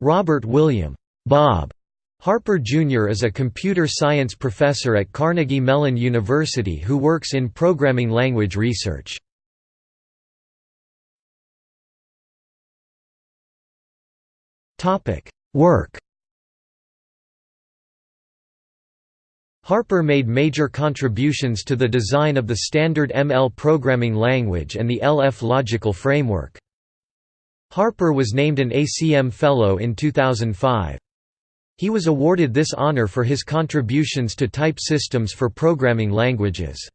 Robert William Bob Harper Jr. is a computer science professor at Carnegie Mellon University who works in programming language research. Work Harper made major contributions to the design of the standard ML programming language and the LF logical framework. Harper was named an ACM Fellow in 2005. He was awarded this honor for his contributions to type systems for programming languages.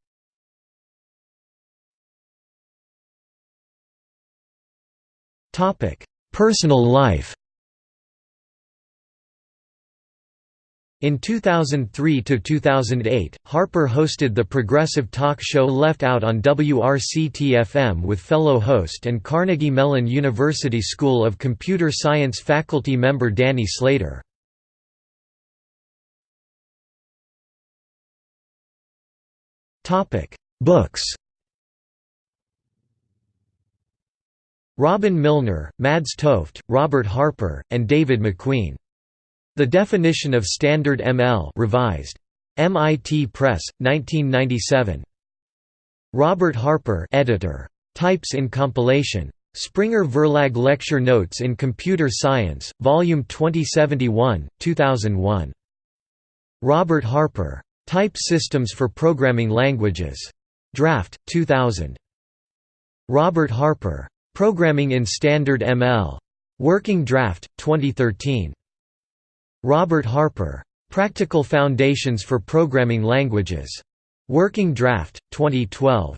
Personal life In 2003–2008, Harper hosted the progressive talk show Left Out on WRCT-FM with fellow host and Carnegie Mellon University School of Computer Science faculty member Danny Sleator. Books Robin Milner, Mads Tofte, Robert Harper, and David MacQueen the Definition of Standard ML revised. MIT Press, 1997. Robert Harper editor. Types in Compilation. Springer Verlag Lecture Notes in Computer Science, Volume 2071, 2001. Robert Harper. Type Systems for Programming Languages. Draft, 2000. Robert Harper. Programming in Standard ML. Working Draft, 2013. Robert Harper. Practical Foundations for Programming Languages. Working Draft, 2012.